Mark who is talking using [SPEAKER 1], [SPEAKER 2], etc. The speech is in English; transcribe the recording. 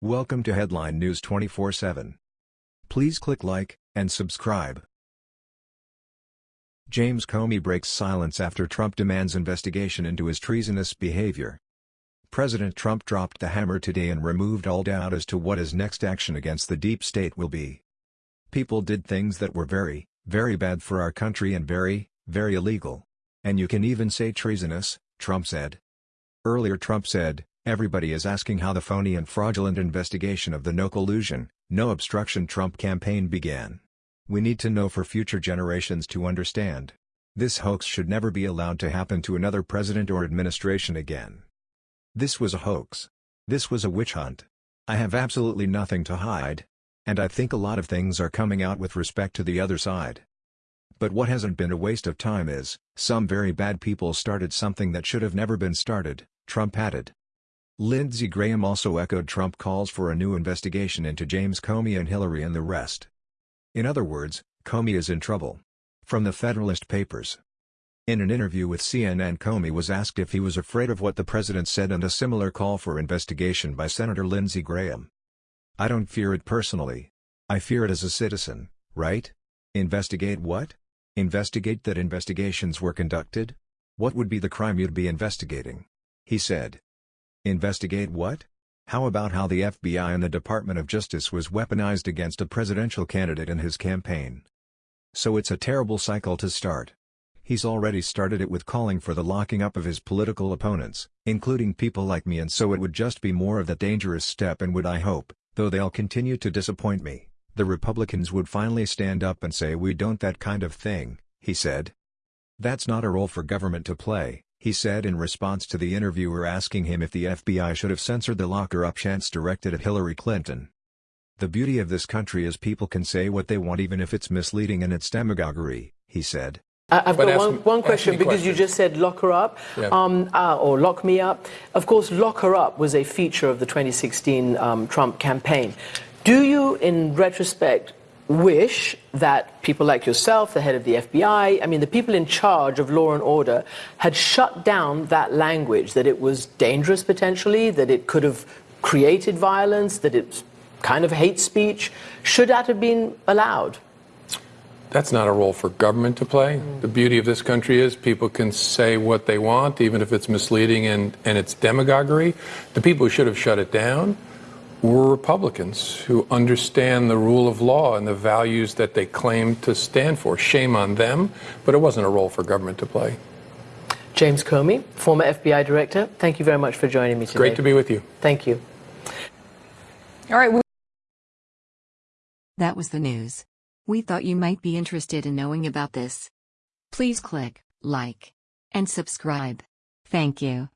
[SPEAKER 1] Welcome to Headline News 24/7. Please click like and subscribe. James Comey breaks silence after Trump demands investigation into his treasonous behavior. President Trump dropped the hammer today and removed all doubt as to what his next action against the deep state will be. People did things that were very, very bad for our country and very, very illegal. And you can even say treasonous, Trump said. Earlier Trump said, everybody is asking how the phony and fraudulent investigation of the no collusion, no obstruction Trump campaign began. We need to know for future generations to understand. This hoax should never be allowed to happen to another president or administration again. This was a hoax. This was a witch hunt. I have absolutely nothing to hide. And I think a lot of things are coming out with respect to the other side. But what hasn't been a waste of time is, some very bad people started something that should have never been started, Trump added. Lindsey Graham also echoed Trump calls for a new investigation into James Comey and Hillary and the rest. In other words, Comey is in trouble. From the Federalist Papers. In an interview with CNN Comey was asked if he was afraid of what the president said and a similar call for investigation by Senator Lindsey Graham. I don't fear it personally. I fear it as a citizen, right? Investigate what? Investigate that investigations were conducted? What would be the crime you'd be investigating? He said. Investigate what? How about how the FBI and the Department of Justice was weaponized against a presidential candidate in his campaign? So it's a terrible cycle to start. He's already started it with calling for the locking up of his political opponents, including people like me and so it would just be more of that dangerous step and would I hope, though they'll continue to disappoint me, the Republicans would finally stand up and say we don't that kind of thing, he said. That's not a role for government to play, he said in response to the interviewer asking him if the FBI should have censored the locker-up chants directed at Hillary Clinton. The beauty of this country is people can say what they want even if it's misleading and it's demagoguery, he said.
[SPEAKER 2] I've got one, one question because you just said lock her up yeah. um, uh, or lock me up. Of course, lock her up was a feature of the 2016 um, Trump campaign. Do you, in retrospect, wish that people like yourself, the head of the FBI, I mean, the people in charge of law and order, had shut down that language, that it was dangerous potentially, that it could have created violence, that it's kind of hate speech? Should that have been allowed?
[SPEAKER 3] That's not a role for government to play. Mm. The beauty of this country is people can say what they want, even if it's misleading and, and it's demagoguery. The people who should have shut it down were Republicans who understand the rule of law and the values that they claim to stand for. Shame on them, but it wasn't a role for government to play.
[SPEAKER 2] James Comey, former FBI director, thank you very much for joining me today.
[SPEAKER 3] Great to be with you.
[SPEAKER 2] Thank you.
[SPEAKER 4] All right. That was the news. We thought you might be interested in knowing about this. Please click like and subscribe. Thank you.